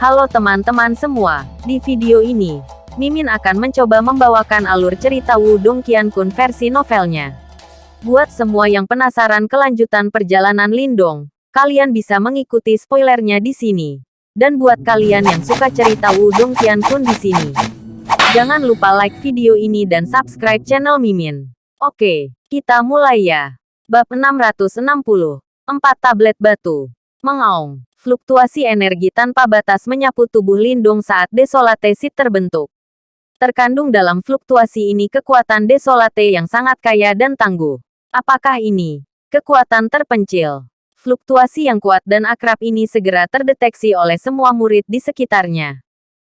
Halo teman-teman semua, di video ini, Mimin akan mencoba membawakan alur cerita Wudong Qiankun versi novelnya. Buat semua yang penasaran kelanjutan perjalanan Lindong, kalian bisa mengikuti spoilernya di sini. Dan buat kalian yang suka cerita Wudong Qiankun di sini, jangan lupa like video ini dan subscribe channel Mimin. Oke, kita mulai ya. Bab 660, 4 tablet batu. Mengaung. Fluktuasi energi tanpa batas menyapu tubuh Lindung saat Desolate Seed terbentuk. Terkandung dalam fluktuasi ini kekuatan Desolate yang sangat kaya dan tangguh. Apakah ini kekuatan terpencil? Fluktuasi yang kuat dan akrab ini segera terdeteksi oleh semua murid di sekitarnya.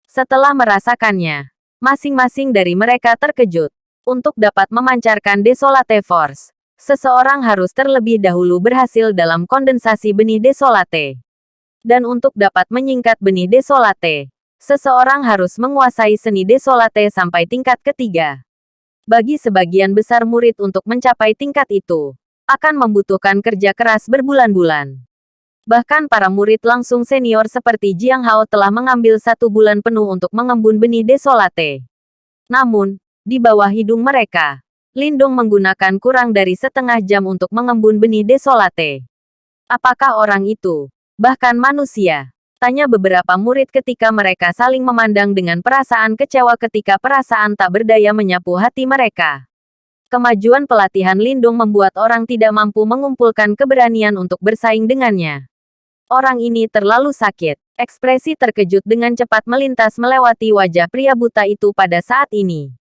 Setelah merasakannya, masing-masing dari mereka terkejut. Untuk dapat memancarkan Desolate Force, seseorang harus terlebih dahulu berhasil dalam kondensasi benih Desolate. Dan untuk dapat menyingkat benih desolate, seseorang harus menguasai seni desolate sampai tingkat ketiga. Bagi sebagian besar murid untuk mencapai tingkat itu, akan membutuhkan kerja keras berbulan-bulan. Bahkan para murid langsung senior seperti Jiang Hao telah mengambil satu bulan penuh untuk mengembun benih desolate. Namun, di bawah hidung mereka, Lindung menggunakan kurang dari setengah jam untuk mengembun benih desolate. Apakah orang itu bahkan manusia. Tanya beberapa murid ketika mereka saling memandang dengan perasaan kecewa ketika perasaan tak berdaya menyapu hati mereka. Kemajuan pelatihan Lindung membuat orang tidak mampu mengumpulkan keberanian untuk bersaing dengannya. Orang ini terlalu sakit. Ekspresi terkejut dengan cepat melintas melewati wajah pria buta itu pada saat ini.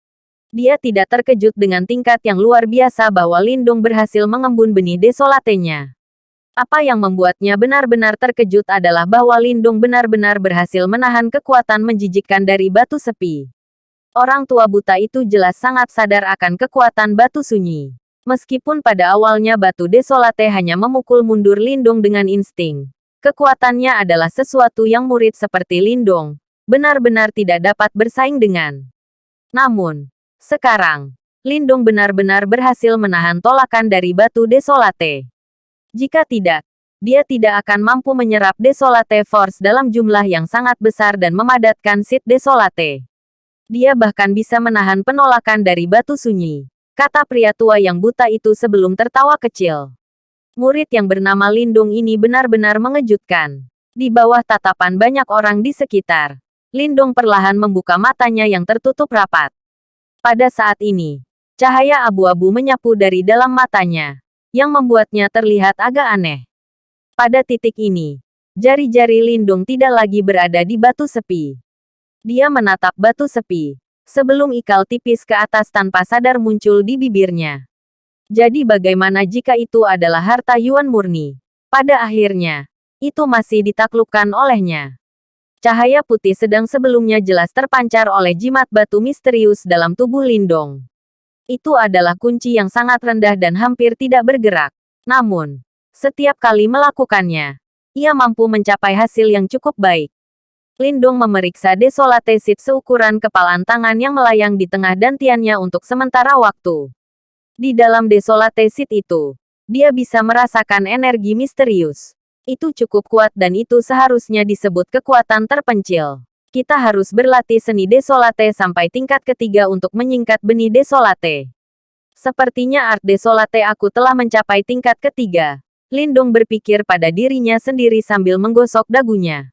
Dia tidak terkejut dengan tingkat yang luar biasa bahwa Lindung berhasil mengembun benih desolatenya. Apa yang membuatnya benar-benar terkejut adalah bahwa Lindung benar-benar berhasil menahan kekuatan menjijikkan dari batu sepi. Orang tua buta itu jelas sangat sadar akan kekuatan batu sunyi. Meskipun pada awalnya batu desolate hanya memukul mundur Lindung dengan insting. Kekuatannya adalah sesuatu yang murid seperti Lindung. Benar-benar tidak dapat bersaing dengan. Namun, sekarang, Lindung benar-benar berhasil menahan tolakan dari batu desolate. Jika tidak, dia tidak akan mampu menyerap Desolate Force dalam jumlah yang sangat besar dan memadatkan Seed Desolate. Dia bahkan bisa menahan penolakan dari batu sunyi. Kata pria tua yang buta itu sebelum tertawa kecil. Murid yang bernama Lindung ini benar-benar mengejutkan. Di bawah tatapan banyak orang di sekitar, Lindung perlahan membuka matanya yang tertutup rapat. Pada saat ini, cahaya abu-abu menyapu dari dalam matanya yang membuatnya terlihat agak aneh. Pada titik ini, jari-jari Lindung tidak lagi berada di batu sepi. Dia menatap batu sepi, sebelum ikal tipis ke atas tanpa sadar muncul di bibirnya. Jadi bagaimana jika itu adalah harta Yuan murni? Pada akhirnya, itu masih ditaklukkan olehnya. Cahaya putih sedang sebelumnya jelas terpancar oleh jimat batu misterius dalam tubuh Lindong. Itu adalah kunci yang sangat rendah dan hampir tidak bergerak. Namun, setiap kali melakukannya, ia mampu mencapai hasil yang cukup baik. Lindung memeriksa desolate seed seukuran kepalan tangan yang melayang di tengah dantiannya untuk sementara waktu. Di dalam desolate seed itu, dia bisa merasakan energi misterius. Itu cukup kuat dan itu seharusnya disebut kekuatan terpencil. Kita harus berlatih seni desolate sampai tingkat ketiga untuk menyingkat benih desolate. Sepertinya art desolate aku telah mencapai tingkat ketiga. Lindung berpikir pada dirinya sendiri sambil menggosok dagunya.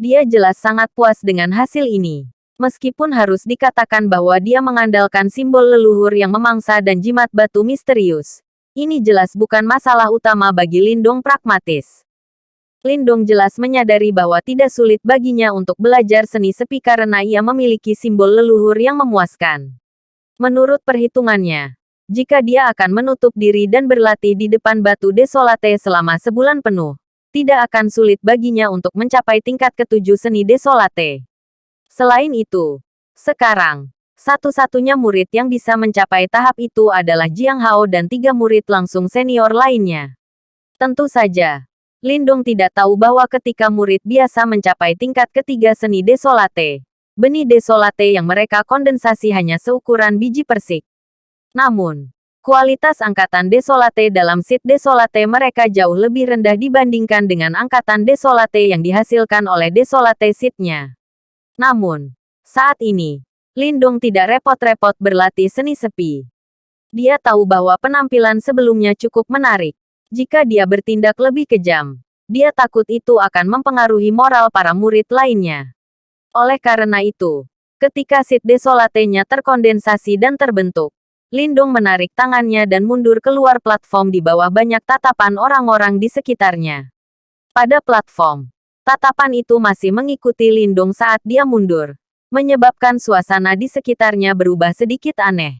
Dia jelas sangat puas dengan hasil ini. Meskipun harus dikatakan bahwa dia mengandalkan simbol leluhur yang memangsa dan jimat batu misterius. Ini jelas bukan masalah utama bagi Lindung pragmatis. Lindong jelas menyadari bahwa tidak sulit baginya untuk belajar seni sepi karena ia memiliki simbol leluhur yang memuaskan. Menurut perhitungannya, jika dia akan menutup diri dan berlatih di depan batu desolate selama sebulan penuh, tidak akan sulit baginya untuk mencapai tingkat ketujuh seni desolate. Selain itu, sekarang, satu-satunya murid yang bisa mencapai tahap itu adalah Jiang Hao dan tiga murid langsung senior lainnya. Tentu saja, Lindung tidak tahu bahwa ketika murid biasa mencapai tingkat ketiga seni desolate, benih desolate yang mereka kondensasi hanya seukuran biji persik. Namun, Kualitas angkatan Desolate dalam Sid Desolate mereka jauh lebih rendah dibandingkan dengan angkatan Desolate yang dihasilkan oleh Desolate Sidnya. Namun, saat ini, Lindung tidak repot-repot berlatih seni sepi. Dia tahu bahwa penampilan sebelumnya cukup menarik. Jika dia bertindak lebih kejam, dia takut itu akan mempengaruhi moral para murid lainnya. Oleh karena itu, ketika Sid Desolate-nya terkondensasi dan terbentuk, Lindung menarik tangannya dan mundur keluar platform di bawah banyak tatapan orang-orang di sekitarnya. Pada platform, tatapan itu masih mengikuti Lindung saat dia mundur, menyebabkan suasana di sekitarnya berubah sedikit aneh.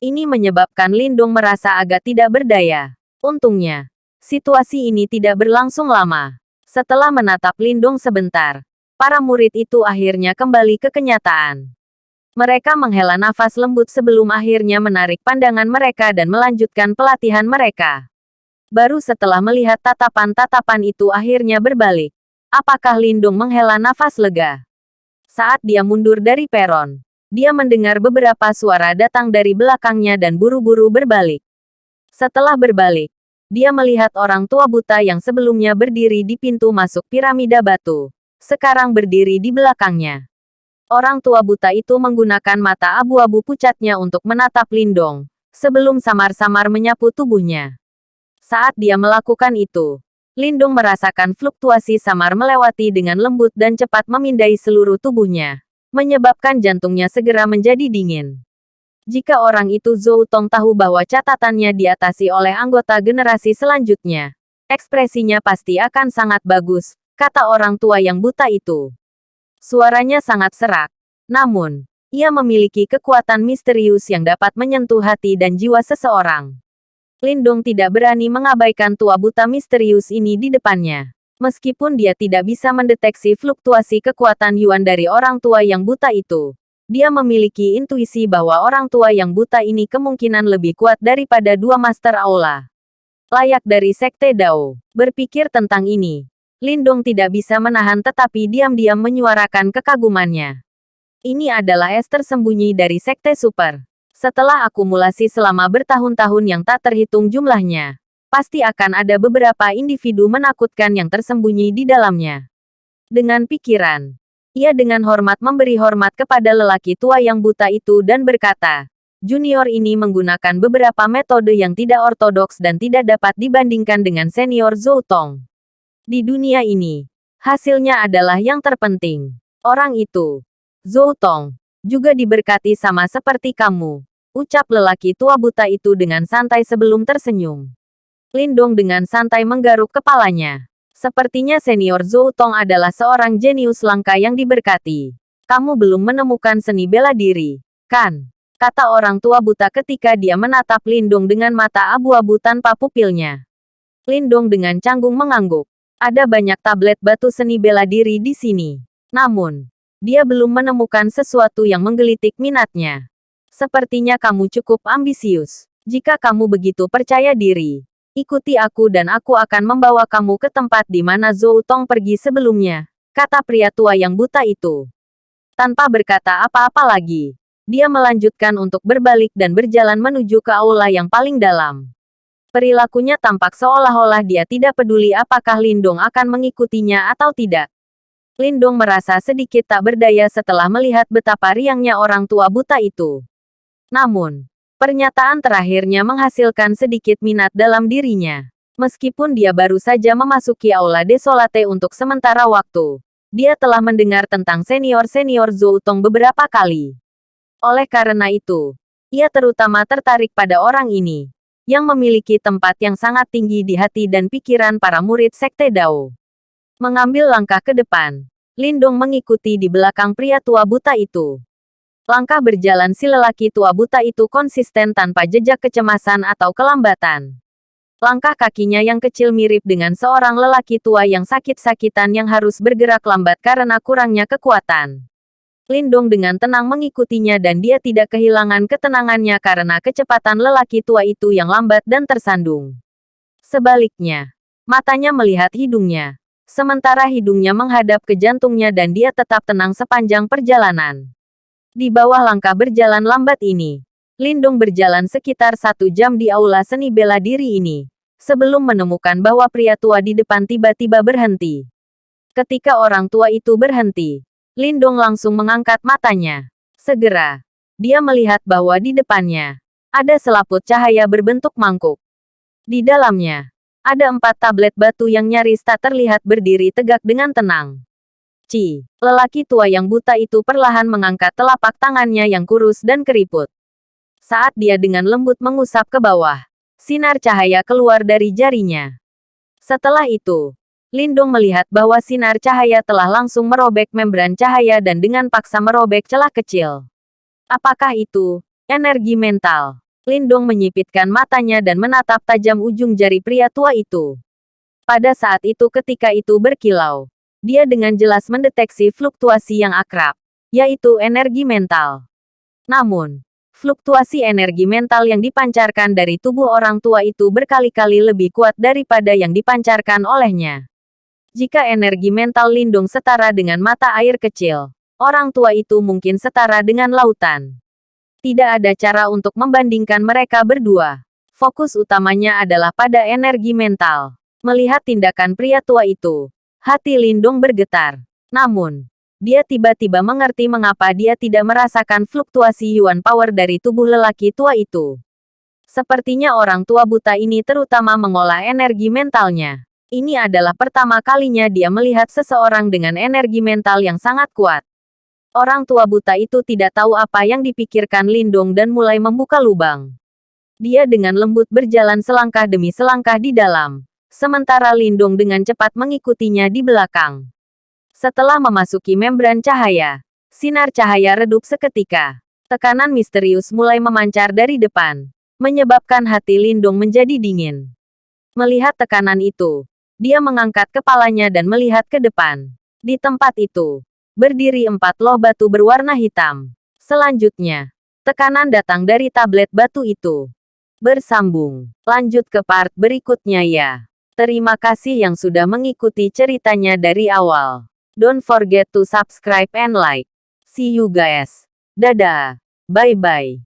Ini menyebabkan Lindung merasa agak tidak berdaya. Untungnya, situasi ini tidak berlangsung lama. Setelah menatap Lindung sebentar, para murid itu akhirnya kembali ke kenyataan. Mereka menghela nafas lembut sebelum akhirnya menarik pandangan mereka dan melanjutkan pelatihan mereka. Baru setelah melihat tatapan-tatapan itu akhirnya berbalik. Apakah Lindung menghela nafas lega? Saat dia mundur dari peron, dia mendengar beberapa suara datang dari belakangnya dan buru-buru berbalik. Setelah berbalik, dia melihat orang tua buta yang sebelumnya berdiri di pintu masuk piramida batu. Sekarang berdiri di belakangnya. Orang tua buta itu menggunakan mata abu-abu pucatnya untuk menatap Lindong, sebelum samar-samar menyapu tubuhnya. Saat dia melakukan itu, Lindung merasakan fluktuasi samar melewati dengan lembut dan cepat memindai seluruh tubuhnya, menyebabkan jantungnya segera menjadi dingin. Jika orang itu Zhou Tong tahu bahwa catatannya diatasi oleh anggota generasi selanjutnya, ekspresinya pasti akan sangat bagus, kata orang tua yang buta itu. Suaranya sangat serak. Namun, ia memiliki kekuatan misterius yang dapat menyentuh hati dan jiwa seseorang. Lindung tidak berani mengabaikan tua buta misterius ini di depannya. Meskipun dia tidak bisa mendeteksi fluktuasi kekuatan Yuan dari orang tua yang buta itu, dia memiliki intuisi bahwa orang tua yang buta ini kemungkinan lebih kuat daripada dua Master Aula. Layak dari Sekte Dao. Berpikir tentang ini, Lindong tidak bisa menahan tetapi diam-diam menyuarakan kekagumannya. Ini adalah es tersembunyi dari Sekte Super. Setelah akumulasi selama bertahun-tahun yang tak terhitung jumlahnya, pasti akan ada beberapa individu menakutkan yang tersembunyi di dalamnya. Dengan pikiran, ia dengan hormat memberi hormat kepada lelaki tua yang buta itu dan berkata, Junior ini menggunakan beberapa metode yang tidak ortodoks dan tidak dapat dibandingkan dengan senior Zhou Tong. Di dunia ini, hasilnya adalah yang terpenting. Orang itu, Zhou Tong, juga diberkati sama seperti kamu. Ucap lelaki tua buta itu dengan santai sebelum tersenyum. Lindong dengan santai menggaruk kepalanya. Sepertinya senior Zhou Tong adalah seorang jenius langka yang diberkati. Kamu belum menemukan seni bela diri, kan? Kata orang tua buta ketika dia menatap Lindung dengan mata abu-abu tanpa pupilnya. Lindung dengan canggung mengangguk. Ada banyak tablet batu seni bela diri di sini. Namun, dia belum menemukan sesuatu yang menggelitik minatnya. Sepertinya kamu cukup ambisius. Jika kamu begitu percaya diri, ikuti aku dan aku akan membawa kamu ke tempat di mana Zhou Tong pergi sebelumnya, kata pria tua yang buta itu. Tanpa berkata apa-apa lagi, dia melanjutkan untuk berbalik dan berjalan menuju ke aula yang paling dalam. Perilakunya tampak seolah-olah dia tidak peduli apakah Lindong akan mengikutinya atau tidak. Lindong merasa sedikit tak berdaya setelah melihat betapa riangnya orang tua buta itu. Namun, pernyataan terakhirnya menghasilkan sedikit minat dalam dirinya. Meskipun dia baru saja memasuki Aula Desolate untuk sementara waktu, dia telah mendengar tentang senior-senior Zhou Tong beberapa kali. Oleh karena itu, ia terutama tertarik pada orang ini yang memiliki tempat yang sangat tinggi di hati dan pikiran para murid Sekte Dao. Mengambil langkah ke depan, Lindong mengikuti di belakang pria tua buta itu. Langkah berjalan si lelaki tua buta itu konsisten tanpa jejak kecemasan atau kelambatan. Langkah kakinya yang kecil mirip dengan seorang lelaki tua yang sakit-sakitan yang harus bergerak lambat karena kurangnya kekuatan. Lindong dengan tenang mengikutinya dan dia tidak kehilangan ketenangannya karena kecepatan lelaki tua itu yang lambat dan tersandung. Sebaliknya, matanya melihat hidungnya. Sementara hidungnya menghadap ke jantungnya dan dia tetap tenang sepanjang perjalanan. Di bawah langkah berjalan lambat ini, Lindung berjalan sekitar satu jam di aula seni bela diri ini, sebelum menemukan bahwa pria tua di depan tiba-tiba berhenti. Ketika orang tua itu berhenti, Lindung langsung mengangkat matanya. Segera, dia melihat bahwa di depannya ada selaput cahaya berbentuk mangkuk. Di dalamnya, ada empat tablet batu yang nyaris tak terlihat berdiri tegak dengan tenang. Ci, lelaki tua yang buta itu perlahan mengangkat telapak tangannya yang kurus dan keriput. Saat dia dengan lembut mengusap ke bawah, sinar cahaya keluar dari jarinya. Setelah itu, Lindung melihat bahwa sinar cahaya telah langsung merobek membran cahaya dan dengan paksa merobek celah kecil. Apakah itu energi mental? Lindung menyipitkan matanya dan menatap tajam ujung jari pria tua itu. Pada saat itu ketika itu berkilau, dia dengan jelas mendeteksi fluktuasi yang akrab, yaitu energi mental. Namun, fluktuasi energi mental yang dipancarkan dari tubuh orang tua itu berkali-kali lebih kuat daripada yang dipancarkan olehnya. Jika energi mental Lindung setara dengan mata air kecil, orang tua itu mungkin setara dengan lautan. Tidak ada cara untuk membandingkan mereka berdua. Fokus utamanya adalah pada energi mental. Melihat tindakan pria tua itu, hati Lindung bergetar. Namun, dia tiba-tiba mengerti mengapa dia tidak merasakan fluktuasi Yuan Power dari tubuh lelaki tua itu. Sepertinya orang tua buta ini terutama mengolah energi mentalnya. Ini adalah pertama kalinya dia melihat seseorang dengan energi mental yang sangat kuat. Orang tua buta itu tidak tahu apa yang dipikirkan Lindong dan mulai membuka lubang. Dia dengan lembut berjalan selangkah demi selangkah di dalam, sementara Lindong dengan cepat mengikutinya di belakang. Setelah memasuki membran cahaya, sinar cahaya redup seketika. Tekanan misterius mulai memancar dari depan, menyebabkan hati Lindong menjadi dingin. Melihat tekanan itu, dia mengangkat kepalanya dan melihat ke depan. Di tempat itu, berdiri empat loh batu berwarna hitam. Selanjutnya, tekanan datang dari tablet batu itu. Bersambung. Lanjut ke part berikutnya ya. Terima kasih yang sudah mengikuti ceritanya dari awal. Don't forget to subscribe and like. See you guys. Dadah. Bye-bye.